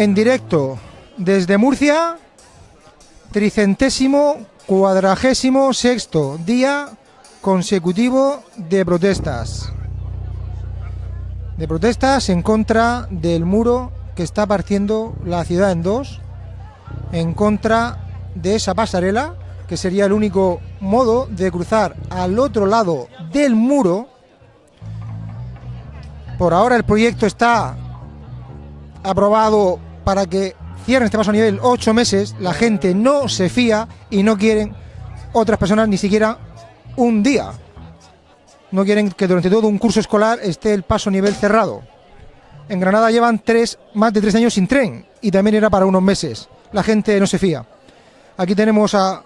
en directo desde Murcia, tricentésimo cuadragésimo sexto día consecutivo de protestas. De protestas en contra del muro que está partiendo la ciudad en dos, en contra de esa pasarela, que sería el único modo de cruzar al otro lado del muro. Por ahora el proyecto está aprobado para que cierren este paso a nivel ocho meses. La gente no se fía y no quieren otras personas ni siquiera un día. No quieren que durante todo un curso escolar esté el paso a nivel cerrado. En Granada llevan tres, más de tres años sin tren y también era para unos meses. La gente no se fía. Aquí tenemos a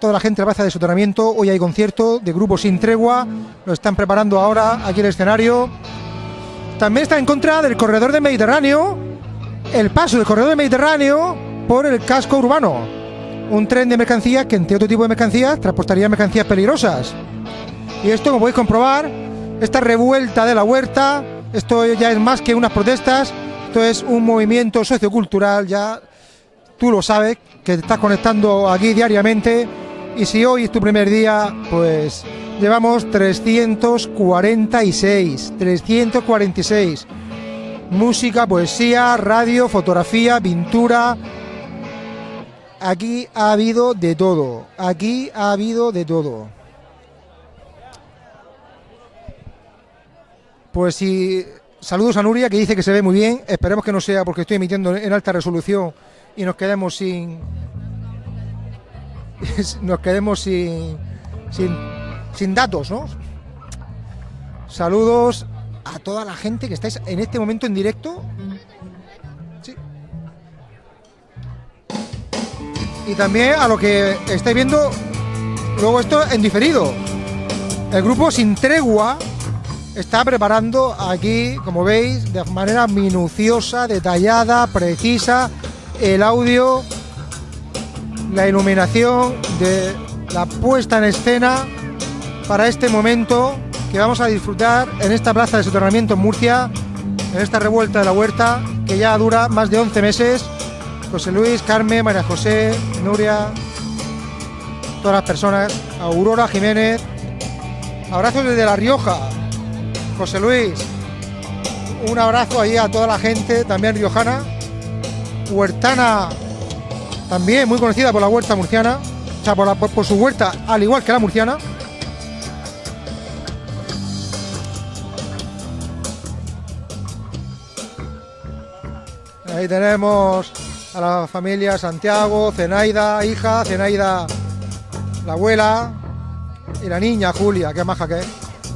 toda la gente de la plaza de soterramiento. Hoy hay concierto de grupo Sin Tregua. Lo están preparando ahora aquí el escenario. También está en contra del corredor del Mediterráneo. El paso del corredor Mediterráneo por el casco urbano. Un tren de mercancías que entre otro tipo de mercancías transportaría mercancías peligrosas. Y esto, como podéis comprobar, esta revuelta de la huerta, esto ya es más que unas protestas, esto es un movimiento sociocultural, ya tú lo sabes, que te estás conectando aquí diariamente. Y si hoy es tu primer día, pues llevamos 346, 346. Música, poesía, radio, fotografía, pintura. Aquí ha habido de todo, aquí ha habido de todo. Pues sí, saludos a Nuria que dice que se ve muy bien. Esperemos que no sea porque estoy emitiendo en alta resolución y nos quedemos sin. nos quedemos sin, sin, sin datos, ¿no? Saludos a toda la gente que estáis en este momento en directo. Y también a lo que estáis viendo luego esto en diferido. El grupo Sin Tregua está preparando aquí, como veis, de manera minuciosa, detallada, precisa, el audio, la iluminación de la puesta en escena para este momento que vamos a disfrutar en esta plaza de soterramiento en Murcia, en esta revuelta de la huerta que ya dura más de 11 meses. José Luis, Carmen, María José, Nuria, todas las personas, Aurora Jiménez, abrazos desde La Rioja, José Luis, un abrazo ahí a toda la gente, también riojana. Huertana, también muy conocida por la huerta murciana, o sea, por, su huerta, al igual que la murciana. Ahí tenemos a la familia Santiago, Zenaida, hija, Zenaida, la abuela y la niña Julia, que maja que es,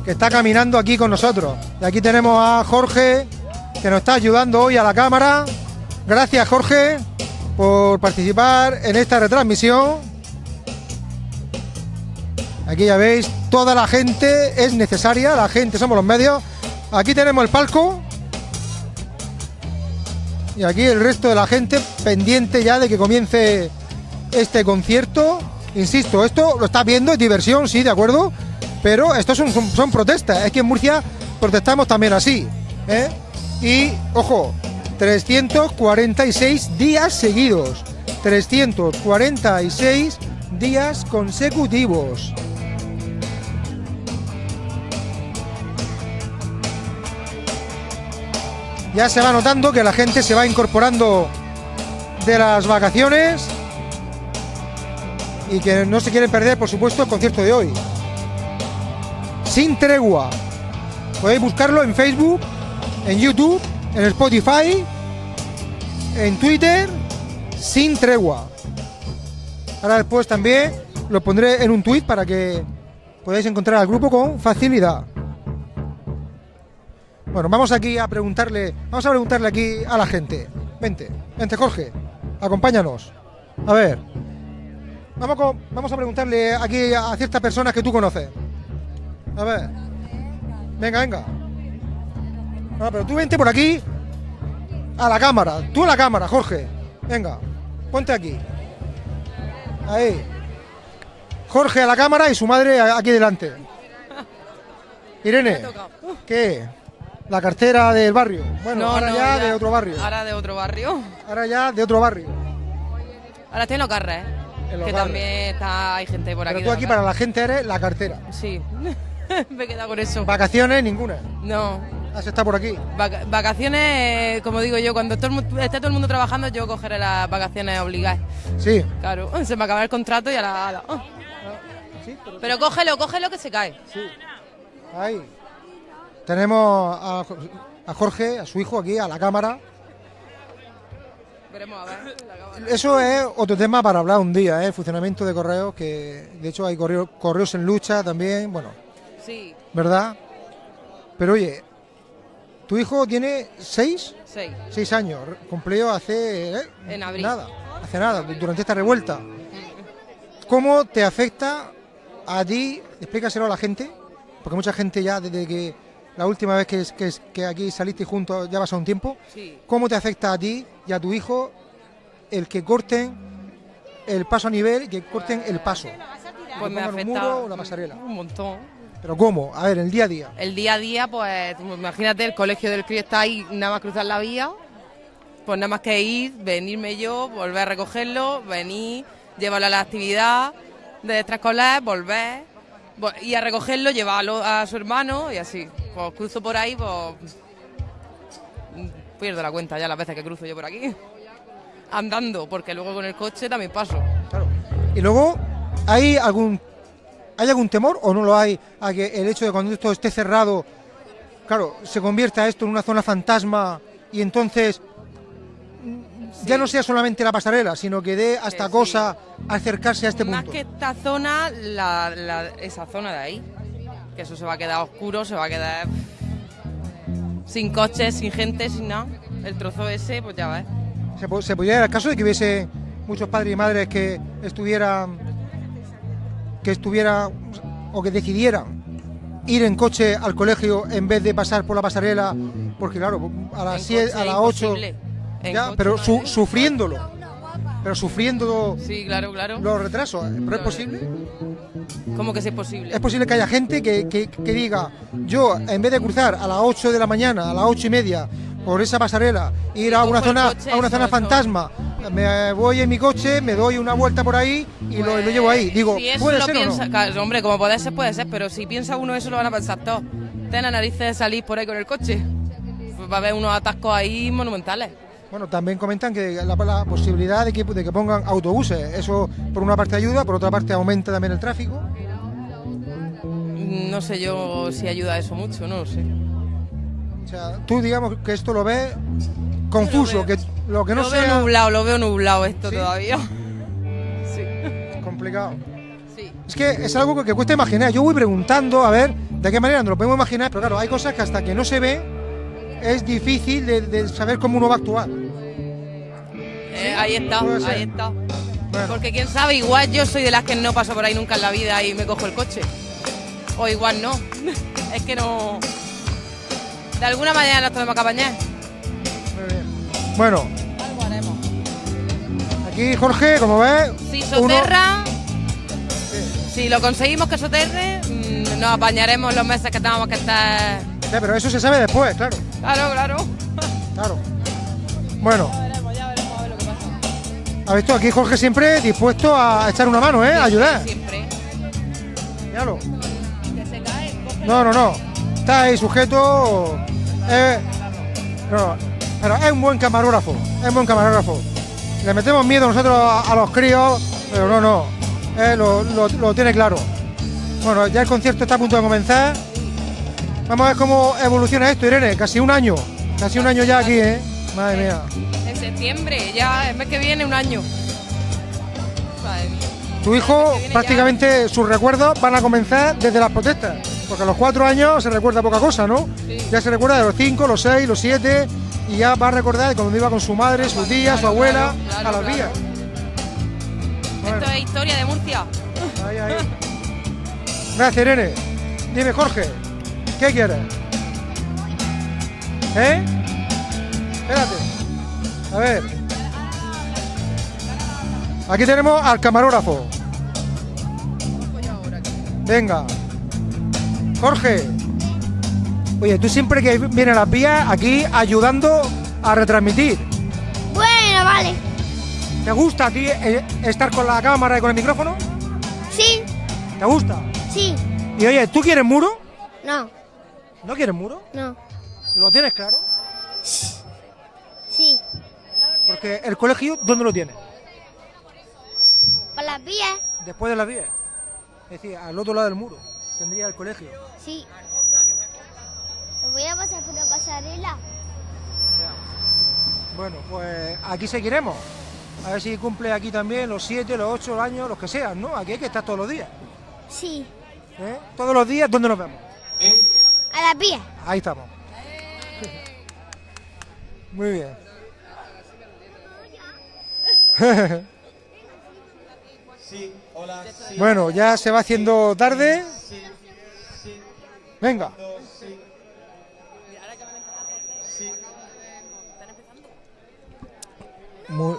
que está caminando aquí con nosotros. Y aquí tenemos a Jorge, que nos está ayudando hoy a la cámara. Gracias Jorge por participar en esta retransmisión. Aquí ya veis, toda la gente es necesaria, la gente somos los medios. Aquí tenemos el palco. Y aquí el resto de la gente pendiente ya de que comience este concierto. Insisto, esto lo estás viendo, es diversión, sí, de acuerdo. Pero estos son, son, son protestas. Es que en Murcia protestamos también así. ¿eh? Y, ojo, 346 días seguidos. 346 días consecutivos. Ya se va notando que la gente se va incorporando de las vacaciones y que no se quieren perder, por supuesto, el concierto de hoy. Sin tregua. Podéis buscarlo en Facebook, en YouTube, en Spotify, en Twitter, sin tregua. Ahora después también lo pondré en un tweet para que podáis encontrar al grupo con facilidad. Bueno, vamos aquí a preguntarle, vamos a preguntarle aquí a la gente. Vente, vente Jorge, acompáñanos. A ver, vamos, con- vamos a preguntarle aquí a ciertas personas que tú conoces. A ver, venga, venga. No, pero tú vente por aquí a la cámara, tú a la cámara, Jorge. Venga, ponte aquí. Ahí. Jorge a la cámara y su madre aquí delante. Irene, ¿qué? La cartera del barrio. Bueno, No, ahora no, ya, ya. de otro barrio. Ahora de otro barrio. Ahora ya de otro barrio. Ahora estoy en los carres, En los que también está, hay gente por aquí. Pero tú aquí para la gente eres la cartera. Sí, me he quedado con eso. Vacaciones ninguna. No, Has estado por aquí. Vaca- vacaciones, eh, como digo yo, cuando todo el esté todo el mundo trabajando, yo cogeré las vacaciones obligadas. Sí. Claro, se me acaba el contrato y a la... a la- ah. Sí, pero- Pero cógelo, cógelo que se cae. Ahí. Tenemos a, Jo- a Jorge, a su hijo aquí, a la cámara. Veremos a ver. la cámara. Eso es otro tema para hablar un día, ¿eh? el funcionamiento de correos, que de hecho hay correo- correos en lucha también, bueno, Sí, ¿verdad? Pero oye, tu hijo tiene seis, seis. seis años, cumplió hace... ¿eh? En abril. Nada, hace nada, durante esta revuelta. ¿Cómo te afecta a ti? Explícaselo a la gente, porque mucha gente ya desde que la última vez que, que, que aquí saliste juntos ya pasó un tiempo. Sí. ¿Cómo te afecta a ti y a tu hijo el que corten el paso a nivel y que corten el paso? Pues me pongan un afecta muro o la pasarela. un montón. ¿Pero cómo? A ver, el día a día. El día a día, pues imagínate, el colegio del crío está ahí, nada más cruzar la vía, pues nada más que ir, venirme yo, volver a recogerlo, venir, llevarlo a la actividad de extraescolar, volver, vo- y a recogerlo, llevarlo a su hermano y así. Pues cruzo por ahí, pues pierdo la cuenta ya las veces que cruzo yo por aquí. Andando, porque luego con el coche también paso. Claro. Y luego, ¿hay algún ¿hay algún temor o no lo hay a que el hecho de cuando esto esté cerrado, claro, se convierta esto en una zona fantasma y entonces mm, ya no sea solamente la pasarela, sino que dé hasta sí. cosa acercarse a este Más punto? que esta zona, la, la- esa zona de ahí. Que eso se va a quedar oscuro, se va a quedar sin coches, sin gente, sin nada. El trozo ese, pues ya ves. ¿Se, se podría dar el caso de que hubiese muchos padres y madres que estuvieran que estuvieran o que decidieran ir en coche al colegio en vez de pasar por la pasarela porque claro a las En 7 coche a las es 8 imposible. En ya coche pero su- sufriéndolo pero sufriendo Sí, claro, claro. los retrasos ¿eh? pero es posible ¿Cómo que es posible? es posible que haya gente que, que- que diga yo en vez de cruzar a las 8 de la mañana a las 8 y media por esa pasarela ir a una zona coche, a una zona eso. fantasma me voy en mi coche me doy una vuelta por ahí y lo, lo llevo ahí digo si eso puede ser o no claro, hombre, como puede ser, puede ser, pero si piensa uno eso lo van a pensar todos. Ten la nariz de salir por ahí con el coche. Pues va a haber unos atascos ahí monumentales. Bueno, también comentan que la, la posibilidad de que, de que pongan autobuses, eso por una parte ayuda, por otra parte aumenta también el tráfico. No sé yo si ayuda eso mucho, no lo sé. O sea, tú digamos que esto lo ves confuso, Lo veo- que lo que no lo veo sea nublado, lo veo nublado esto ¿Sí? todavía. Sí, complicado. sí. Es que es algo que cuesta imaginar. Yo voy preguntando a ver de qué manera nos lo podemos imaginar, pero claro, hay cosas que hasta que no se ve es difícil de, de saber cómo uno va a actuar. Eh, ahí está, ahí está. Bueno, Porque quién sabe, igual yo soy de las que no paso por ahí nunca en la vida y me cojo el coche. O igual no. es que no. De alguna manera nos tenemos que apañar. muy bien. Bueno, Algo haremos. aquí Jorge, como ves, Si uno- soterra, si lo conseguimos que soterre, mm, nos apañaremos los meses que tengamos que estar. Ya, pero eso se sabe después, claro, Claro, claro. claro. Bueno, has visto aquí Jorge siempre dispuesto a echar una mano, ¿eh? A ayudar. Siempre. Míralo. No, no, no. Está ahí sujeto. eh, no, pero es un buen camarógrafo. Es un buen camarógrafo. Le metemos miedo nosotros a, a los críos, pero no, no. eh, lo, lo- lo tiene claro. Bueno, ya el concierto está a punto de comenzar. Vamos a ver cómo evoluciona esto, Irene. Casi un año. Casi un año ya aquí, ¿eh? Madre mía. Septiembre, ya el mes que viene, un año. Madre mía. Tu hijo, prácticamente sus recuerdos van a comenzar desde las protestas. Porque a los cuatro años se recuerda poca cosa, ¿no? Sí. Ya se recuerda de los cinco, los seis, los siete. Y ya va a recordar de cuando iba con su madre, su tía, su Claro, abuela, claro, claro, a las vías. Bueno, Esto es historia de Murcia. ahí, ahí. Gracias, Irene. Dime, Jorge, ¿qué quieres? ¿Eh? Espérate. A ver. Aquí tenemos al camarógrafo. Venga. Jorge. Oye, tú siempre que vienes a las vías aquí ayudando a retransmitir. Bueno, vale. ¿Te gusta a ti eh, estar con la cámara y con el micrófono? Sí, ¿Te gusta? sí. Y oye, ¿tú quieres muro? No, ¿No quieres muro? no. ¿Lo tienes claro? Sí. Porque el colegio, ¿dónde lo tienes? Por las vías, Después de las 10. Es decir, al otro lado del muro. Tendría el colegio. sí. Voy a pasar por la pasarela. Bueno, pues aquí seguiremos. A ver si cumple aquí también los 7, los 8 años, los que sean, ¿no? Aquí hay que estar todos los días. Sí. ¿eh? Todos los días, ¿dónde nos vemos? A las vías. Ahí estamos. Muy bien. Bueno, ya se va haciendo tarde. Venga. Mu-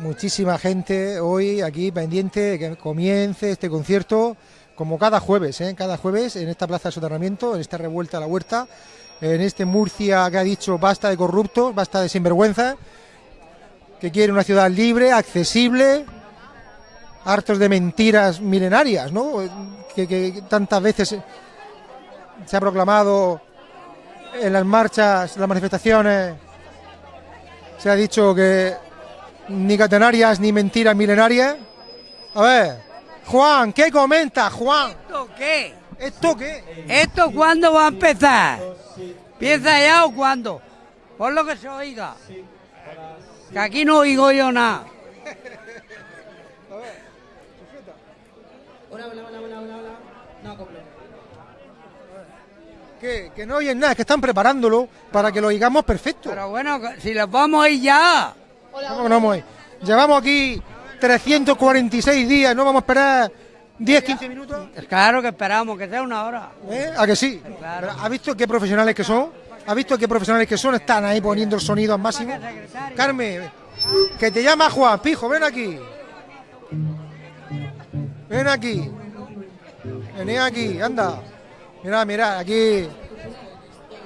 muchísima gente hoy aquí pendiente de que comience este concierto, como cada jueves, ¿eh? cada jueves en esta plaza de soterramiento, en esta revuelta a la huerta, en este Murcia que ha dicho basta de corruptos, basta de sinvergüenza, que quiere una ciudad libre, accesible, hartos de mentiras milenarias, ¿no? Que, que tantas veces se ha proclamado en las marchas, las manifestaciones, se ha dicho que ni catenarias ni mentiras milenarias. A ver, Juan, ¿qué comenta, Juan? ¿Esto qué? ¿Esto qué? ¿Esto cuándo va a empezar? ¿Empieza ya o cuándo? Por lo que se oiga. Que aquí no oigo yo nada. Que, que no oyen nada, que están preparándolo para que lo oigamos perfecto. Pero bueno, si los vamos a ir ya. ¿Cómo que no vamos a ir? Llevamos aquí 346 días, ¿no vamos a esperar 10, 15 minutos? Claro que esperamos, que sea una hora. ¿Eh? ¿A que sí? Claro. Pero, ¿Ha visto qué profesionales que son? ¿Ha visto qué profesionales que son? Están ahí poniendo el sonido al máximo. Carmen, que te llama Juan, pijo, ven aquí. Ven aquí. Vení aquí, anda. Mira, mira, aquí.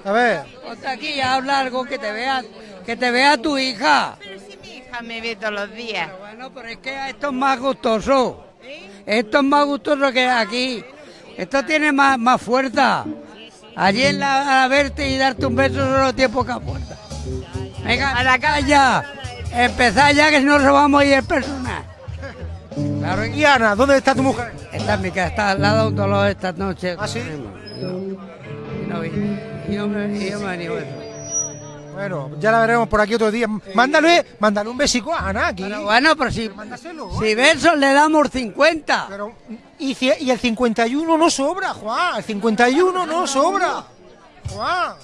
A ver. Ponte aquí y habla algo que te vea, que te vea tu hija. Pero si mi hija me ve todos los días. Pero bueno, pero es que esto es más gustoso. Esto es más gustoso que aquí. Esto tiene más, más fuerza. Allí en la, a verte y darte un beso solo tiene poca fuerza. Venga, a la calle. Empezad ya que si no a ir el personal. Claro, Y Ana, ¿dónde está tu mujer? Esta es mi casa, está al lado de un dolor esta noche. ¿Ah, sí? Y no y me, y yo me he venido eso. Bueno, ya la veremos por aquí otro día. Mándale, mándale un besico a Ana aquí. Pero bueno, pero si, Mándaselo. si besos le damos 50. Pero, y, y el 51 no sobra, Juan. El 51 no sobra. Juan.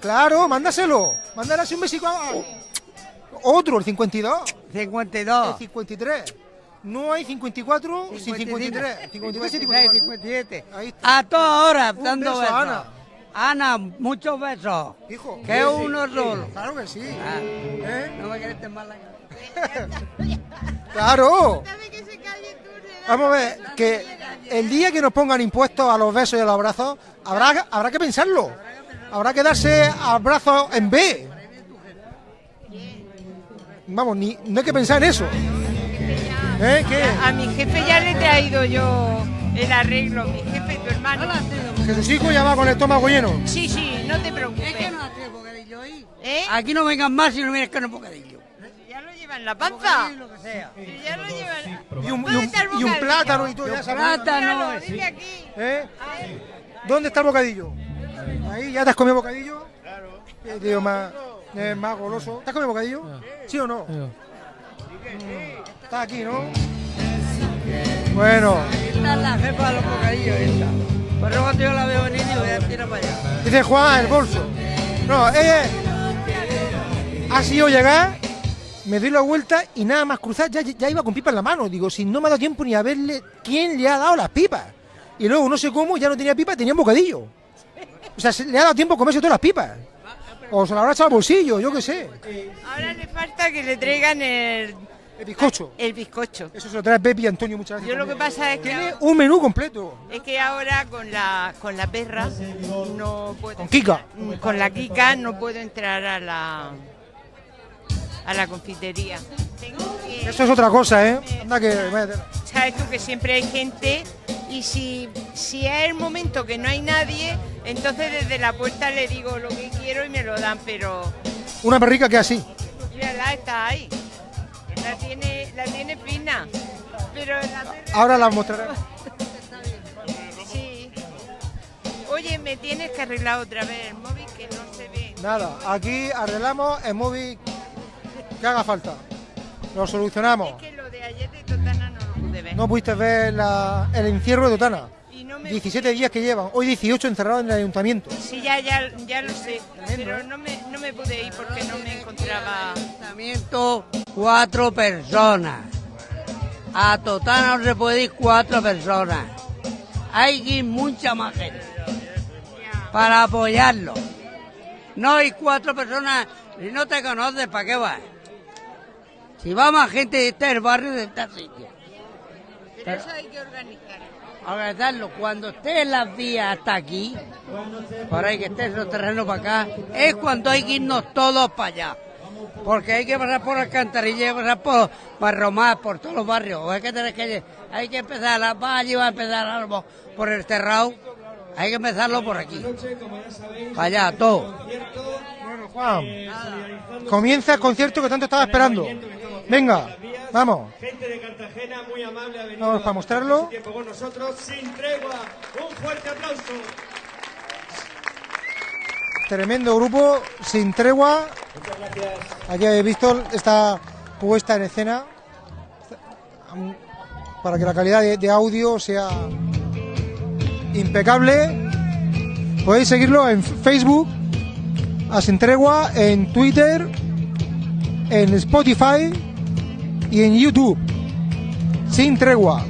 Claro, mándaselo. Mándale así un besico a... Otro, el 52. El 52. 53. No hay 54 sin 53. 53 y 54. 57. Ahí está. A todas horas, Un dando beso besos. Ana. Muchos besos. Hijo. Que uno solo. Claro que sí. Ah, ¿Eh? no me quieres mal la cabeza. Claro. Vamos a ver, que el día que nos pongan impuestos a los besos y a los abrazos, habrá, habrá que pensarlo. Habrá que darse abrazos en B. Vamos, ni, no hay que pensar en eso. ¿Eh? ¿Qué? A mi jefe ya le he traído yo el arreglo, mi jefe, tu hermano. Que tus hijos ya va con el estómago lleno. Sí, sí, no te Es que preocupes. no hace bocadillo ahí. ¿Eh? Aquí no vengan más si no vienes con el bocadillo. Ya lo lleva en la panza. Lo que sea. Si Ya lo lleva en la... Y un, y ¿Dónde un- y un plátano y todo. Ya sabes. Plátano. Míralo, dile aquí. ¿Eh? ¿Dónde está el bocadillo? Ahí, ¿ya te has comido bocadillo? Claro. tío más, eh, más goloso. ¿Te has comido bocadillo? ¿Sí o no? Mm, Está aquí, ¿no? Bueno, Esta es la jefa de los bocadillos esta. Por eso cuando yo la veo venir digo, ya tira para allá. dice Juan, el bolso. No, ella ha sido llegar, me doy la vuelta y nada más cruzar, ya, ya iba con pipa en la mano. Digo, si no me ha dado tiempo ni a verle quién le ha dado las pipas. Y luego, no sé cómo, ya no tenía pipa, tenía un bocadillo. O sea, se- le ha dado tiempo a comerse todas las pipas. O se la habrá echado al bolsillo, yo qué sé. Ahora le falta que le traigan el, El bizcocho. El bizcocho. Eso se lo trae Pepi y Antonio muchas veces. Yo lo que pasa es que Tiene un menú completo. es que ahora con la con la perra no puedo Con Kika. Mm, con la Kika no puedo entrar a la a la confitería. Tengo que- Eso es otra cosa, ¿eh? Anda que... sabes tú que siempre hay gente y si, si es el momento que no hay nadie, entonces desde la puerta le digo lo que quiero y me lo dan, pero Una perrica que así. mírala, está ahí. La tiene, la tiene fina. Pero la perra- Ahora la mostraré. sí. Oye, me tienes que arreglar otra vez el móvil que no se ve. Nada, aquí arreglamos el móvil que haga falta. Lo solucionamos. Es que lo de ayer de Totana no lo pude ver. No pudiste ver la- el encierro de Totana. Y no me 17 días que llevan. Hoy 18 encerrados en el ayuntamiento. Sí, ya, ya, ya lo sé. Tremendo, Pero ¿eh? no me, no me pude ir porque no me encontraba. Ayuntamiento, cuatro personas. A Totana no se puede ir cuatro personas. Hay que ir mucha más gente para apoyarlo. No hay cuatro personas, si no te conoces, ¿para qué vas? Si va más gente de este el barrio de este sitio. Pero eso hay que organizar. organizarlo cuando esté en las vías hasta aquí, por ahí que esté esos terrenos para acá, es cuando hay que irnos todos para allá. Porque hay que pasar por Alcantarilla, hay que pasar por Barromás, por todos los barrios. Hay que tener que, hay que empezar a la valle, va a empezar algo por el Terrao. Hay que empezarlo por aquí. Allá, todo. Bueno, Juan, comienza el concierto que tanto estaba esperando. Venga, vamos. Gente de Cartagena muy amable ha venido Vamos para a mostrarlo. pasar su tiempo con nosotros sin tregua. Un fuerte aplauso. Tremendo grupo, sin tregua. Aquí habéis visto esta puesta en escena um, para que la calidad de, de audio sea impecable. Podéis seguirlo en Facebook, a Sin Tregua, en Twitter, en Spotify y en YouTube. Sin Tregua.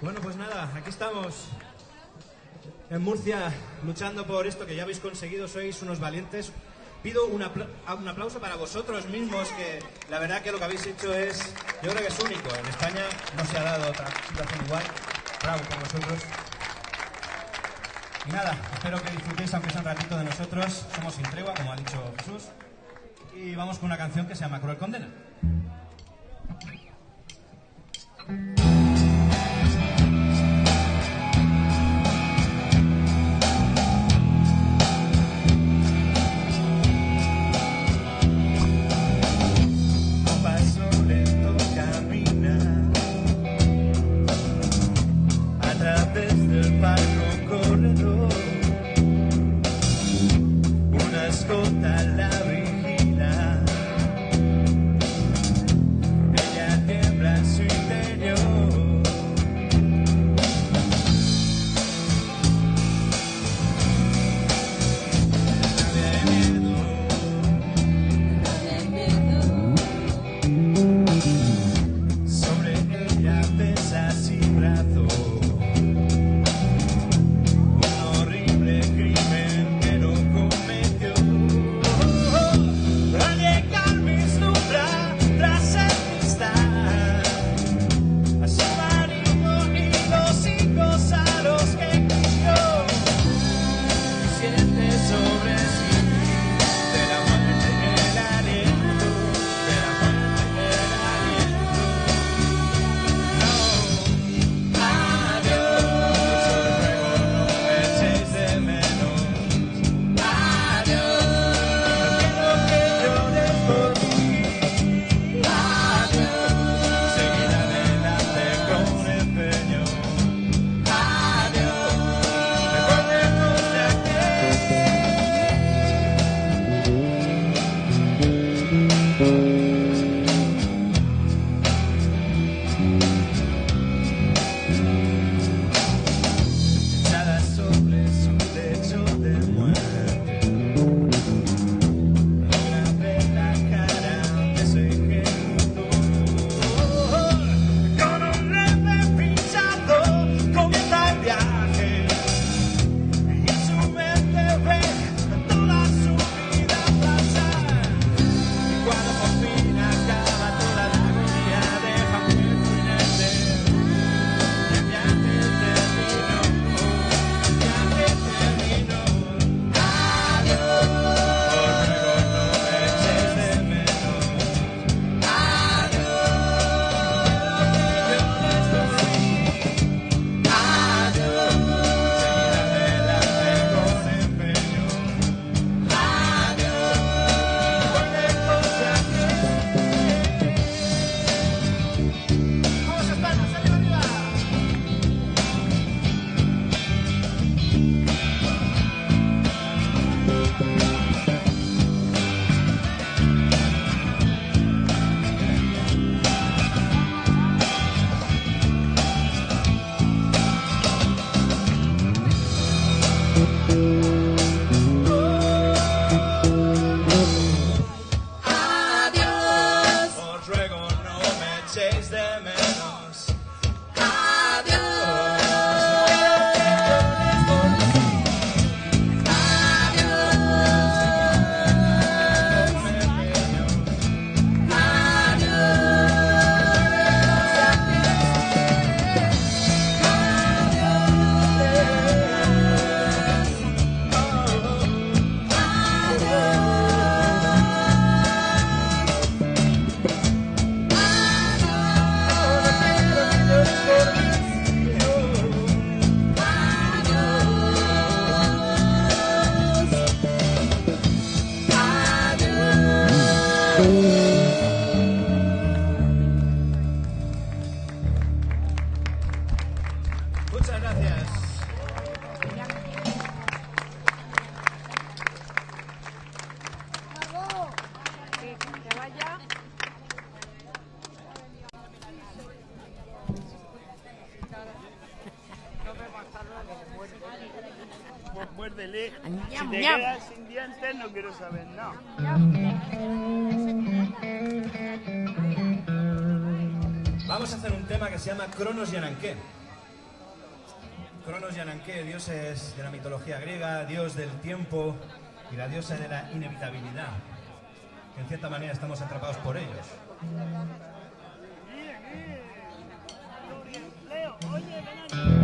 Bueno, pues nada, aquí estamos en Murcia luchando por esto que ya habéis conseguido, sois unos valientes. Pido un, un, aplauso para vosotros mismos, que la verdad que lo que habéis hecho es, yo creo que es único. En España no se ha dado otra situación igual. Bravo por vosotros. Y nada, espero que disfrutéis aunque sea un ratito de nosotros. Somos sin tregua, como ha dicho Jesús. Y vamos con una canción que se llama Cruel Condena. te sin dientes, no quiero saber. No. Vamos a hacer un tema que se llama Cronos Yananqué. Cronos Yananqué, dios es de la mitología griega, dios del tiempo y la diosa de la inevitabilidad. Que en cierta manera estamos atrapados por ellos. Oye, ven aquí.